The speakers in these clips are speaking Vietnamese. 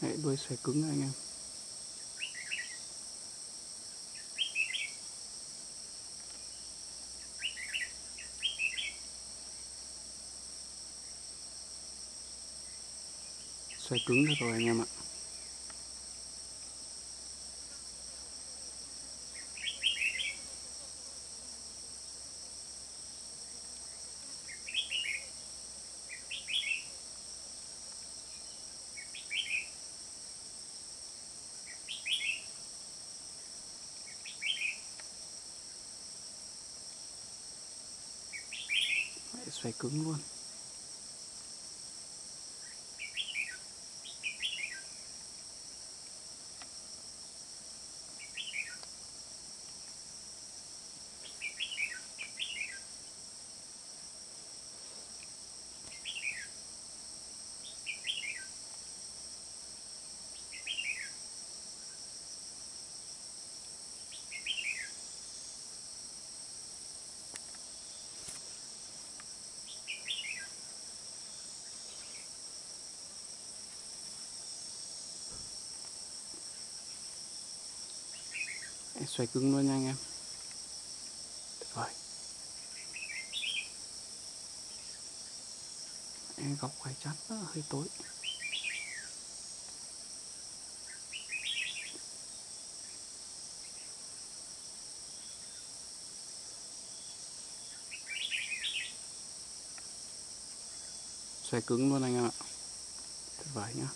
Đấy, đuôi xòe cứng anh em. Xoay cứng được rồi anh em ạ. Xoay cứng luôn. Xoay cứng luôn nha anh em. Tuyệt vời. Em góc quay chắn hơi tối. Xoay cứng luôn anh em ạ. Tuyệt vời nhá.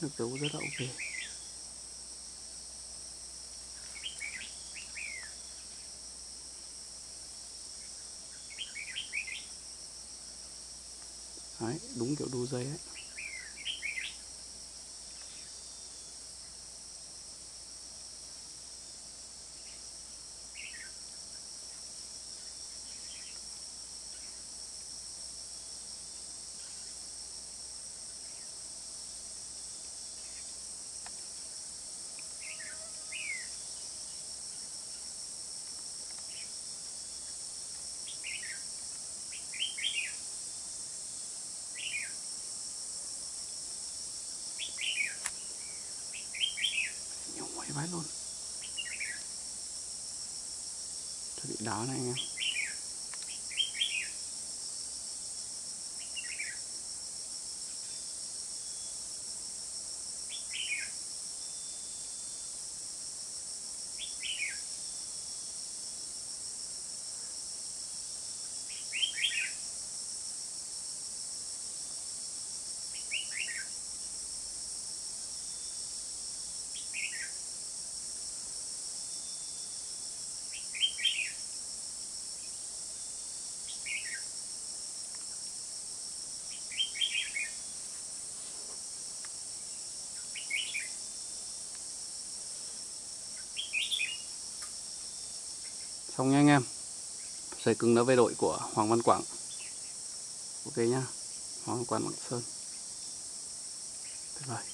Nước dấu rất là ok. Đấy, đúng kiểu đu dây ấy. Cái bát luôn. Cho bị đá này anh em. Xong nha anh em. Dây cứng đỡ về đội của Hoàng Văn Quảng. Ok nhá. Hoàng Văn Quảng Lạng Sơn. Tuyệt vời.